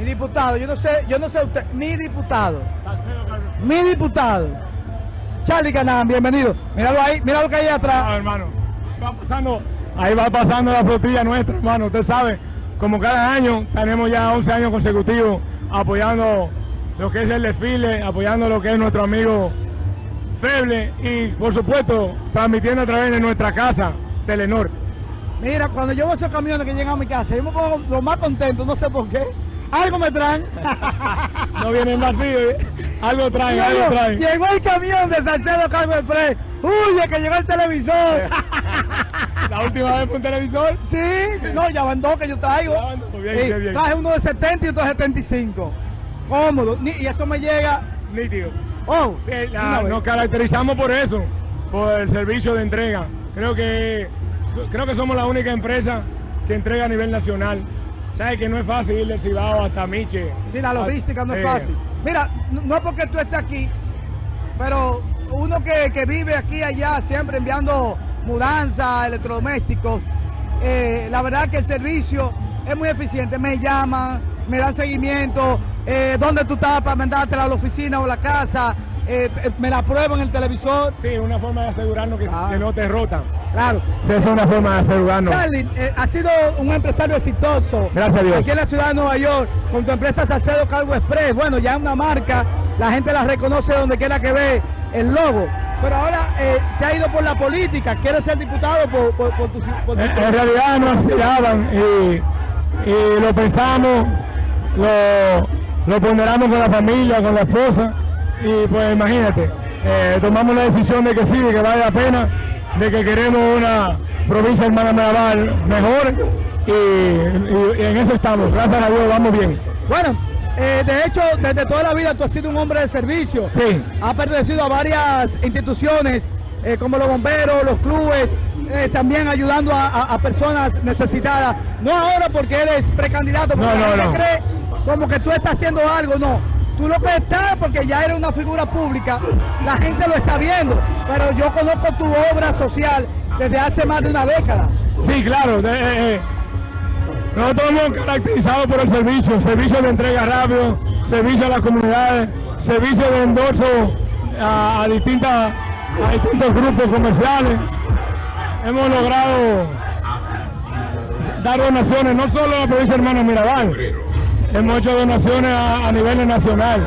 Mi diputado, yo no sé, yo no sé usted, mi diputado. Mi diputado. Charlie Canán, bienvenido. Míralo ahí, míralo que hay atrás. Ah, hermano, va pasando, ahí va pasando la flotilla nuestra, hermano. Usted sabe, como cada año, tenemos ya 11 años consecutivos apoyando lo que es el desfile, apoyando lo que es nuestro amigo Feble y, por supuesto, transmitiendo a través de nuestra casa, Telenor. Mira, cuando yo veo esos camiones que llegan a mi casa, yo me pongo lo más contento, no sé por qué. Algo me traen. no vienen vacíos, ¿eh? algo traen, algo traen. Llegó el camión de Salcedo Cargo Express. ¡Uy, que llegó el televisor! ¿La última vez fue un televisor? Sí, sí, no, ya van dos que yo traigo. Bien, bien, bien. Traje uno de 70 y otro de 75. Cómodo. Y eso me llega... Nítido. Oh, sí, nos caracterizamos por eso, por el servicio de entrega. Creo que creo que somos la única empresa que entrega a nivel nacional. Sabes que no es fácil ir de Cibao hasta Miche. Sí, la logística no es fácil. Mira, no es porque tú estés aquí, pero uno que, vive aquí y allá, siempre enviando mudanzas, electrodomésticos, eh, la verdad que el servicio es muy eficiente. Me llaman, me dan seguimiento, eh, dónde tú estás para mandártela a la oficina o a la casa, eh, me la pruebo en el televisor. Sí, una forma de asegurarnos que, no te rotan. Claro. Sí, es una forma de asegurarnos. Charlie, eh, ha sido un empresario exitoso. Gracias a Dios. Aquí en la ciudad de Nueva York, con tu empresa Salcedo Cargo Express. Bueno, ya es una marca, la gente la reconoce donde quiera que ve el logo. Pero ahora eh, te ha ido por la política, quieres ser diputado por, por, tu, en, realidad no aspiraban y, y lo pensamos, lo, lo ponderamos con la familia, con la esposa y pues imagínate, eh, tomamos la decisión de que sí, de que vale la pena, de que queremos una provincia hermana Mirabal mejor y, en eso estamos, gracias a Dios vamos bien. Bueno, eh, de hecho, desde toda la vida tú has sido un hombre de servicio. Sí. Has pertenecido a varias instituciones eh, como los bomberos, los clubes, también ayudando a, personas necesitadas. No ahora porque eres precandidato, porque no, no, no. cree como que tú estás haciendo algo, no tú lo que estás, porque ya eres una figura pública, la gente lo está viendo, pero yo conozco tu obra social desde hace más de una década. Sí, claro. Eh, eh, nosotros hemos caracterizado por el servicio, servicio de entrega rápido, servicio a las comunidades, servicio de endorso a, distintas, a distintos grupos comerciales. Hemos logrado dar donaciones no solo a la provincia de Hermano Mirabal, hemos hecho donaciones a, nivel nacional.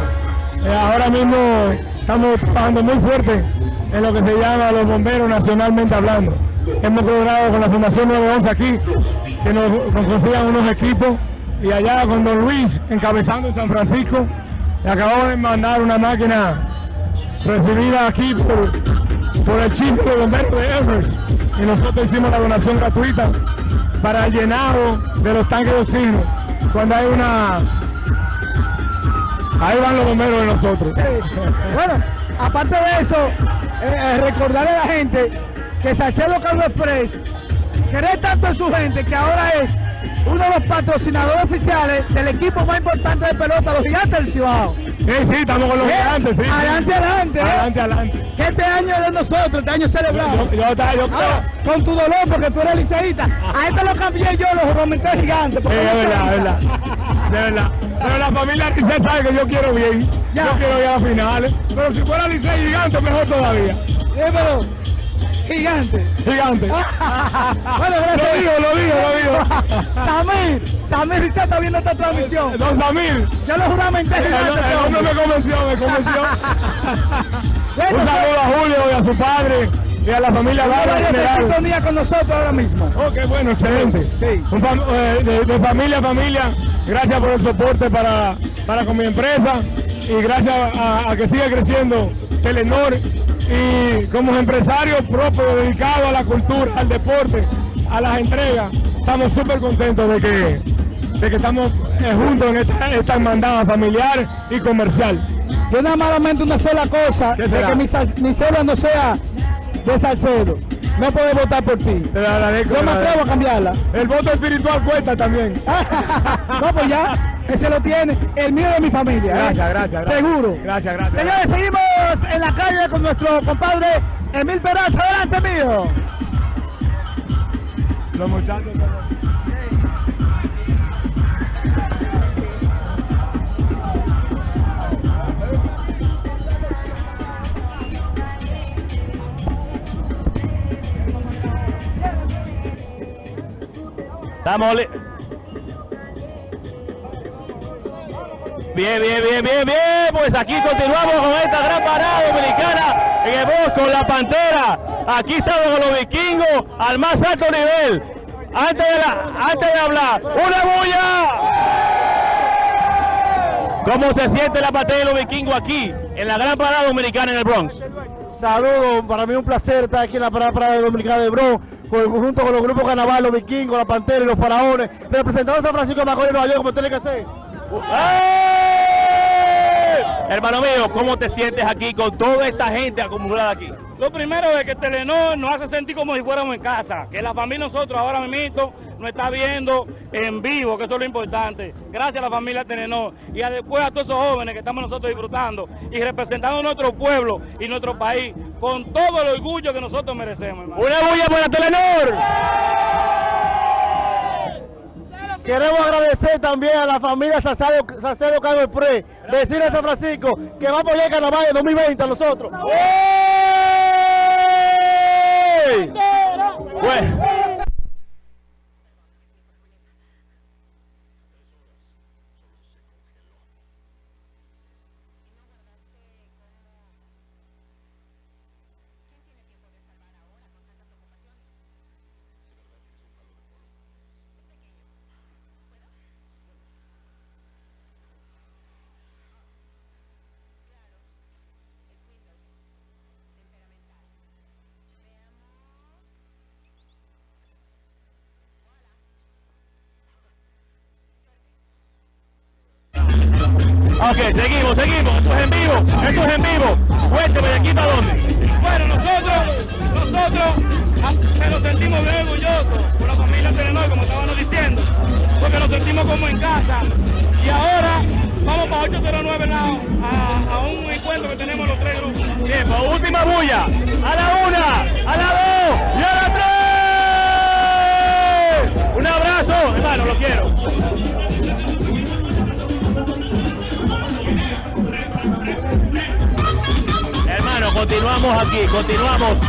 Eh, ahora mismo estamos trabajando muy fuerte en lo que se llama los bomberos nacionalmente hablando. Hemos logrado con la Fundación 911 aquí que nos, consigan unos equipos y allá con Don Luis encabezando en San Francisco le acabamos de mandar una máquina recibida aquí por, el chico de bomberos de Everest y nosotros hicimos la donación gratuita para el llenado de los tanques de oxígeno cuando hay una... Ahí van los bomberos de nosotros. bueno, aparte de eso, eh, eh, recordarle a la gente que Salcedo Carlos Express cree tanto en su gente que ahora es uno de los patrocinadores oficiales del equipo más importante de pelota, los gigantes del Cibao. Sí, sí, estamos con los eh, gigantes, sí. Adelante, adelante. Adelante, adelante. Que este año es de nosotros, este año celebrado. Yo, yo, con tu dolor, porque tú eres liceísta. A este lo cambié yo, los comenté gigantes. Sí, es verdad, es verdad. De verdad. Pero la familia Licey sabe que yo quiero bien. Yo quiero ir a finales. Pero si fuera Licey gigante, mejor todavía. Sí, pero Gigante. Gigante. bueno, gracias. Lo digo, lo digo, lo digo. Samir, Samir se está viendo esta transmisión. Don Samir. Yo lo juramenté gigante. El, hombre me convenció, me convenció. Un saludo a Julio y a su padre y a la familia Lara en día con nosotros ahora mismo. Ok, bueno, excelente. Sí. Eh, de, familia a familia, gracias por el soporte para, para con mi empresa y gracias a que siga creciendo Telenor y como empresario propio dedicado a la cultura, al deporte, a las entregas, estamos súper contentos de que, de que estamos eh, juntos en esta, esta hermandad familiar y comercial. Yo nada malamente una sola cosa, de que mi, mi no sea de Salcedo. No puedo votar por ti. Te agradezco. Yo me atrevo a cambiarla. El voto espiritual cuesta también. no, pues ya, ese lo tiene. El mío de mi familia. ¿eh? Gracias, gracias, Seguro. Gracias, gracias. Señores, seguimos en la calle con nuestro compadre Emil Peralta. Adelante, mío. Los muchachos. Estamos Bien, bien, bien, bien, bien. Pues aquí continuamos con esta gran parada dominicana en el bosque con la pantera. Aquí estamos con los vikingos al más alto nivel. Antes de, hablar, ¡una bulla! ¿Cómo se siente la pantera de los vikingos aquí en la gran parada dominicana en el Bronx? Saludos, para mí un placer estar aquí en la parada, parada dominicana de Bronx, junto con los grupos carnaval, los vikingos, la pantera y los faraones, representando a San Francisco de Macorís, Nueva York, como tiene que ser. Hermano mío, ¿cómo te sientes aquí con toda esta gente acumulada aquí? Lo primero es que Telenor nos hace sentir como si fuéramos en casa, que la familia nosotros ahora mismo nos está viendo en vivo, que eso es lo importante. Gracias a la familia Telenor y después a todos esos jóvenes que estamos nosotros disfrutando y representando a nuestro pueblo y nuestro país con todo el orgullo que nosotros merecemos. Hermano. ¡Una bulla para Telenor! Queremos agradecer también a la familia Sacedo, Sacedo Carlos Pre, vecino de San Francisco, que va a apoyar el carnaval de 2020 a nosotros. Hey. Bueno. Ok, seguimos, seguimos. Esto es en vivo, esto es en vivo. Cuénteme, ¿de aquí para dónde? Bueno, nosotros, nosotros nos sentimos bien orgullosos por la familia Telenor, como estábamos diciendo, porque nos sentimos como en casa. Y ahora vamos para 809 a, a un encuentro que tenemos los tres grupos. Bien, pues última bulla. A la una, a la dos y a la tres. Un abrazo, hermano, lo quiero. Continuamos aquí, continuamos